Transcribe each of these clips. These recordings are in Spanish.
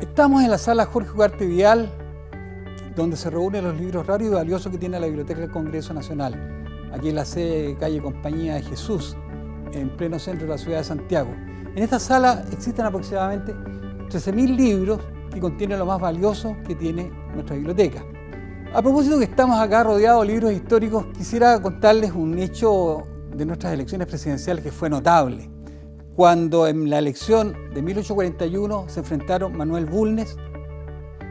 Estamos en la sala Jorge Ugarte Vial, donde se reúnen los libros raros y valiosos que tiene la Biblioteca del Congreso Nacional, aquí en la sede calle Compañía de Jesús, en pleno centro de la ciudad de Santiago. En esta sala existen aproximadamente 13.000 libros que contienen lo más valioso que tiene nuestra biblioteca. A propósito que estamos acá rodeados de libros históricos, quisiera contarles un hecho de nuestras elecciones presidenciales que fue notable. Cuando en la elección de 1841 se enfrentaron Manuel Bulnes,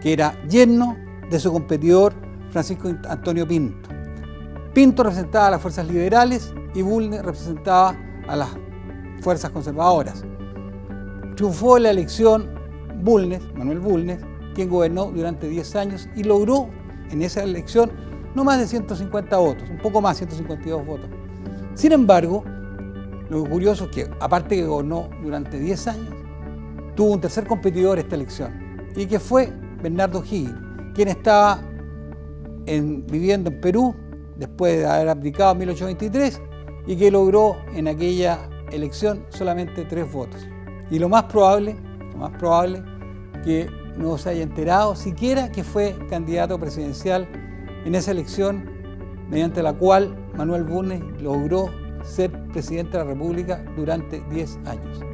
que era yerno de su competidor Francisco Antonio Pinto. Pinto representaba a las fuerzas liberales y Bulnes representaba a las fuerzas conservadoras. Triunfó en la elección Bulnes, Manuel Bulnes, quien gobernó durante 10 años y logró en esa elección no más de 150 votos, un poco más, 152 votos. Sin embargo, lo curioso es que, aparte que gobernó durante 10 años, tuvo un tercer competidor esta elección, y que fue Bernardo Higgins, quien estaba viviendo en Perú después de haber abdicado en 1823 y que logró en aquella elección solamente tres votos. Y lo más probable, lo más probable que no se haya enterado siquiera que fue candidato presidencial en esa elección mediante la cual Manuel Bulnes logró ser presidente de la República durante 10 años.